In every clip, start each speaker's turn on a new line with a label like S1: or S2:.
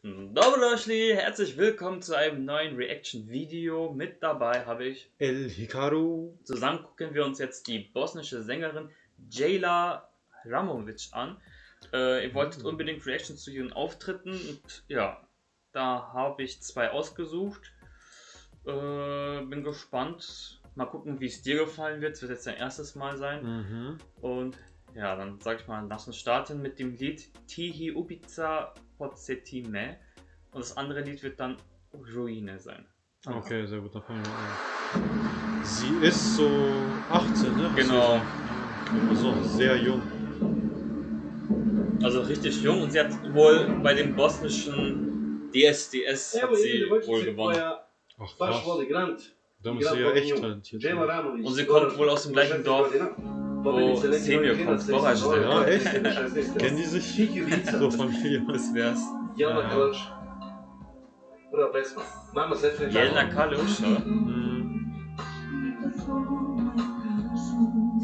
S1: Dobro herzlich willkommen zu einem neuen Reaction-Video. Mit dabei habe ich
S2: El Hikaru.
S1: Zusammen gucken wir uns jetzt die bosnische Sängerin Jayla Ramovic an. Äh, ihr wolltet unbedingt Reactions zu ihren Auftritten und ja, da habe ich zwei ausgesucht. Äh, bin gespannt. Mal gucken, wie es dir gefallen wird. Es wird jetzt dein erstes Mal sein.
S2: Mhm.
S1: Und ja, dann sag ich mal, lass uns starten mit dem Lied Tihi Ubica Podsetime. Und das andere Lied wird dann Ruine sein.
S2: Okay, sehr gut, da fangen wir an. Sie ist so 18, ne?
S1: Genau.
S2: Also sehr jung.
S1: Also richtig jung und sie hat wohl bei dem bosnischen DSDS hat sie wohl gewonnen.
S2: Ach krass. Da muss sie ja echt talentiert sein.
S1: Und sie kommt wohl aus dem gleichen Dorf,
S3: wo
S1: Semir kommt. Vorreiter.
S2: Ja, echt? Kennen die sich? So Familie.
S1: Das wär's.
S3: Jelena
S2: Ja.
S3: Kalač. Prva pesma. Mama Sestre
S1: Jelena Kalusch. ja.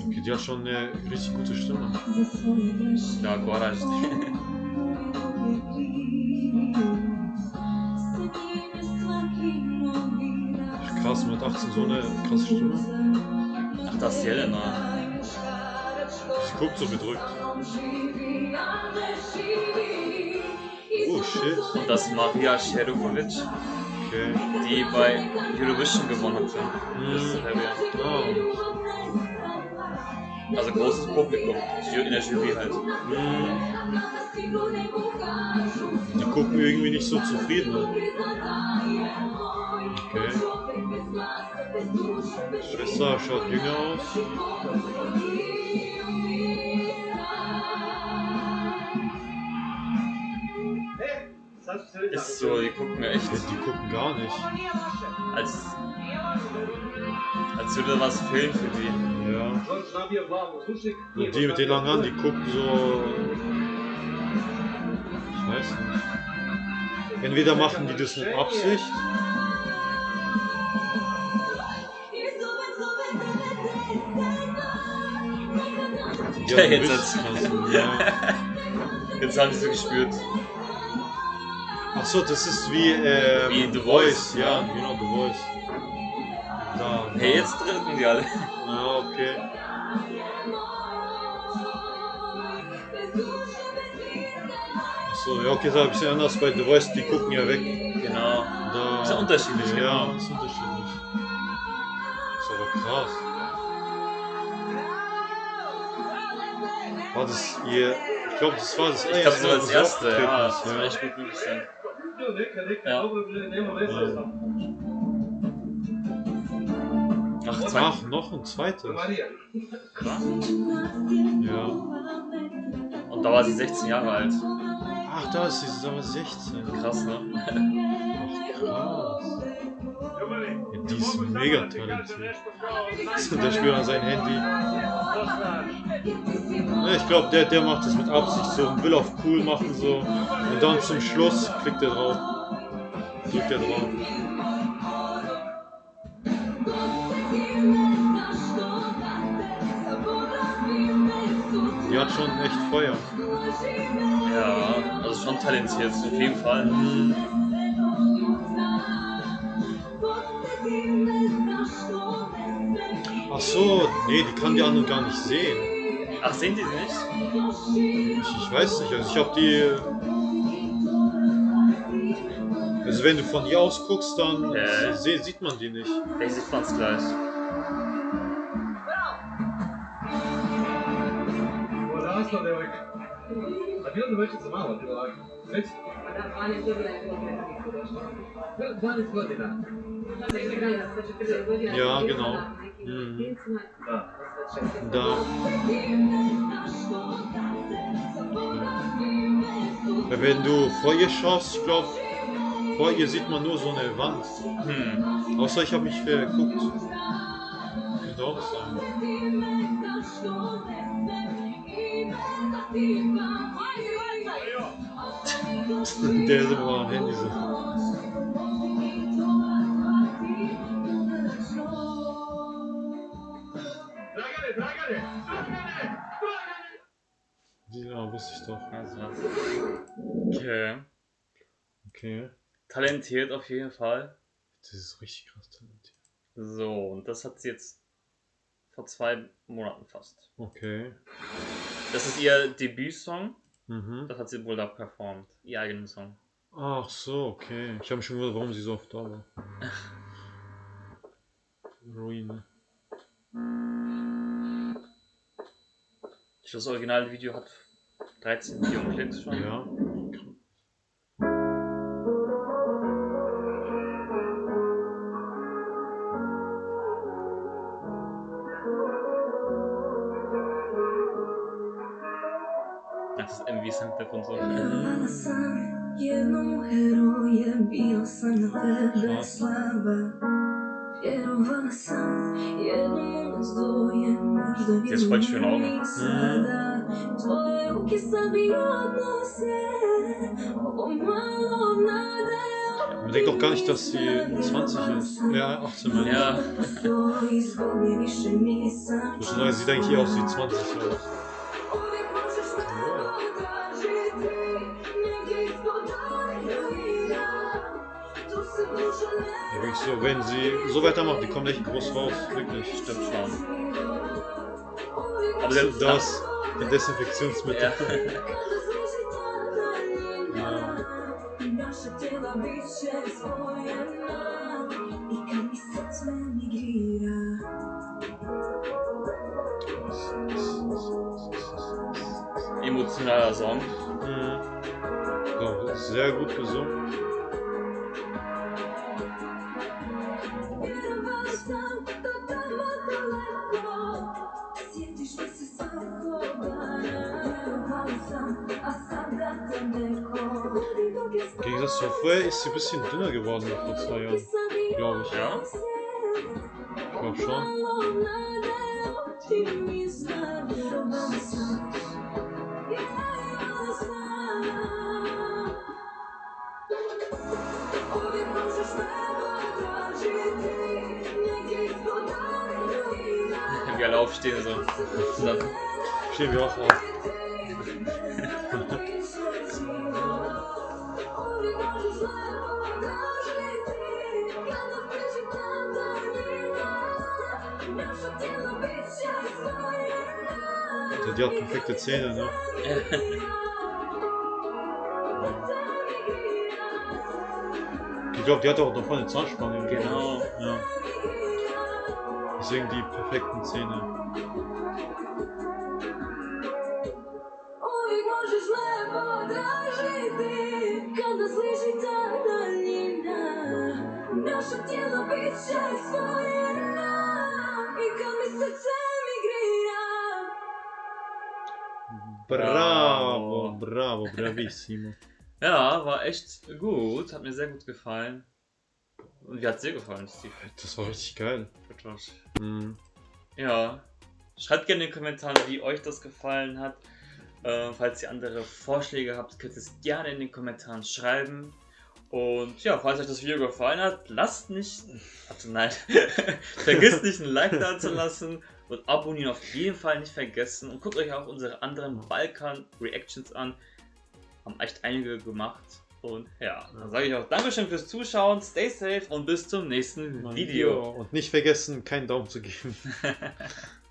S2: Okay, die hat schon eine richtig gute Stimme.
S1: Ja, Goraj.
S2: Ach krass, mit 18 so eine krasse Stimme.
S1: Ach, das ist Jelena.
S2: Guckt so bedrückt. Oh shit.
S1: Und das ist Maria Sherukovic,
S2: Okay.
S1: die bei Eurovision gewonnen hat. Das ist
S2: Mhm.
S1: Serbien.
S2: Ah.
S1: Also großes Publikum, in der Jury halt.
S2: Mhm. Die gucken irgendwie nicht so zufrieden. Ne? Okay. Schwester schaut jünger aus.
S1: Ist so, die gucken echt,
S2: die gucken gar nicht.
S1: als, als würde was fehlen für die.
S2: Ja. Und die mit den langen Haaren, die gucken so. Ich weiß nicht. Entweder machen die das mit Absicht.
S1: Ja, jetzt. Jetzt haben sie so gespürt.
S2: Achso, das ist wie, äh,
S1: Wie The Voice,
S2: Ja,
S1: ja.
S2: genau, The Voice. Da.
S1: Hey, jetzt drücken die alle.
S2: Ah, okay. Achso, ja, okay, das ist ein bisschen anders bei The Voice, die gucken ja weg.
S1: Genau.
S2: Da,
S1: Ist ja unterschiedlich,
S2: ja,
S1: genau.
S2: ist unterschiedlich. Ist aber krass. War das ihr. Ich glaube, das war das
S1: Ich glaube, als
S2: wo sie
S1: erste, ja.
S2: ist,
S1: Das war echt gut möglich sein. Ja. Ach, zwei.
S2: Ach, noch ein zweites.
S1: Krass.
S2: Ja.
S1: Und da war sie 16 Jahre alt.
S2: Ach, da ist sie, sie ist aber 16.
S1: Krass, ne?
S2: Ach, krass. Ja, die ist mega talentiert. Der spielt an sein Handy. Ich glaube, der, der macht das mit Absicht so und will auf cool machen so. Und dann zum Schluss klickt er drauf. Drückt er drauf. Die hat schon echt Feuer.
S1: Ja, also schon talentiert, auf jeden Fall.
S2: So, nee, die kann die anderen gar nicht sehen.
S1: Ach, sehen die sie nicht?
S2: Ich, ich weiß nicht, also ich habe die. Also wenn du von hier aus guckst, dann se- sieht man die nicht.
S1: Ich sieht man's gleich.
S3: Odrasla devojka. A bila devojčica mala, bila ovako. Već? 12 godina.
S2: Ja, genau. Mhm.
S3: Da.
S2: Wenn du vor ihr schaust, ich glaube, vor ihr sieht man nur so eine Wand.
S1: Hm.
S2: Außer ich habe mich verguckt. Könnte auch sein. Der ist immer am Handy so. Ja, wusste ich doch.
S1: Also. Okay.
S2: Okay.
S1: Talentiert auf jeden Fall.
S2: Das ist richtig krass talentiert.
S1: So, und das hat sie jetzt vor zwei Monaten fast.
S2: Okay.
S1: Das ist ihr Debütsong.
S2: Mhm.
S1: Das hat sie wohl da performt. Ihr eigenen Song.
S2: Ach so, okay. Ich habe schon gewundert, warum sie so oft da war. Ruine.
S1: Das originale Video hat 13 Millionen Klicks schon.
S2: Ja.
S1: Das ist MV-Song davon so.
S4: Vjerovala sam jednom heroje, bio sam na tebe slaba Vjerovala sam jednom
S1: Jetzt
S4: mi odnose, ovo malo nade
S2: Man denkt doch gar nicht, dass sie 20 ist. Ja, 18 meine ich.
S1: Ja.
S2: Neue sieht eigentlich eher aus wie 20 aus. Ja, wirklich so, wenn sie so weitermacht, die kommt echt groß raus. Wirklich.
S1: Stimmt schon.
S4: Aber
S1: der-
S2: Das, die Desinfektionsmittel.
S1: Ja. Emotionaler Song.
S2: Mhm. So, sehr gut gesungen. Zu vorher ist sie ein bisschen dünner geworden als vor zwei Jahren. Glaube ich.
S1: Ja.
S2: Ich glaube schon.
S1: Wie alle aufstehen so. Und dann,
S2: Stehen wir auch auf. Die, die hat perfekte Zähne, ne? Ich glaube, die hat auch noch voll eine Zahnspange.
S1: Genau.
S2: Ja. Deswegen die perfekten Zähne.
S4: Me potražiti
S2: Bravo, bravo, bravissimo.
S1: ja, war echt gut. Hat mir sehr gut gefallen. Und wie hat dir gefallen, Steve?
S2: Das war richtig geil. Mhm.
S1: Ja. Schreibt gerne in den Kommentaren, wie euch das gefallen hat. Äh, falls ihr andere Vorschläge habt, könnt ihr es gerne in den Kommentaren schreiben. Und ja, falls euch das Video gefallen hat, lasst nicht, also nein, vergisst nicht ein Like da zu lassen und abonnieren auf jeden Fall nicht vergessen. Und guckt euch auch unsere anderen Balkan-Reactions an. Haben echt einige gemacht. Und ja, dann sage ich auch Dankeschön fürs Zuschauen, stay safe und bis zum nächsten Video.
S2: Und nicht vergessen, keinen Daumen zu geben.